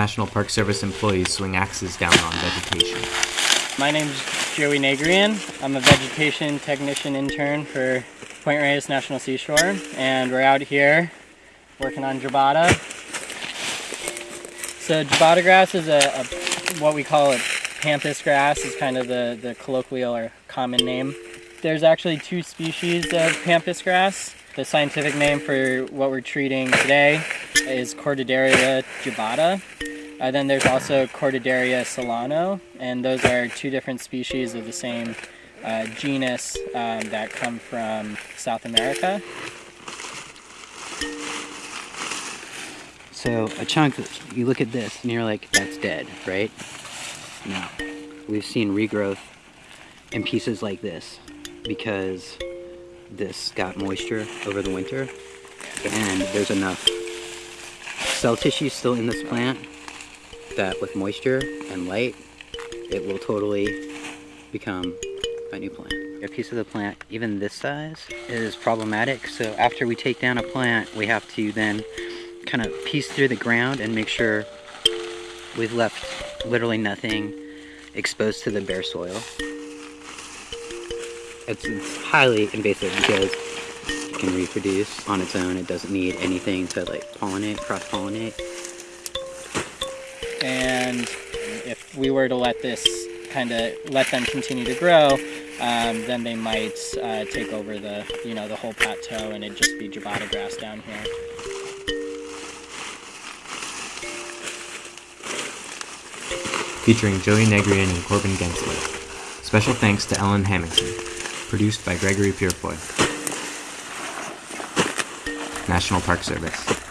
National Park Service employees swing axes down on vegetation. My name is Joey Nagrian. I'm a vegetation technician intern for Point Reyes National Seashore, and we're out here working on Jubata. So Jubata grass is a, a what we call it pampas grass is kind of the, the colloquial or common name. There's actually two species of pampas grass. The scientific name for what we're treating today is Cortaderia jubata. Uh, then there's also Cortaderia selloana, and those are two different species of the same uh, genus um, that come from South America. So a chunk, you look at this and you're like, that's dead, right? No. We've seen regrowth in pieces like this because this got moisture over the winter and there's enough cell tissue still in this plant that with moisture and light it will totally become a new plant. A piece of the plant, even this size, is problematic so after we take down a plant we have to then kind of piece through the ground and make sure we've left literally nothing exposed to the bare soil. It's, it's highly invasive because it can reproduce on its own. It doesn't need anything to like pollinate, cross-pollinate. And if we were to let this kind of let them continue to grow, um, then they might uh, take over the you know the whole plateau and it'd just be Jubata grass down here. featuring Joey Negrian and Corbin Gensler. Special thanks to Ellen Hamilton. Produced by Gregory Purefoy. National Park Service.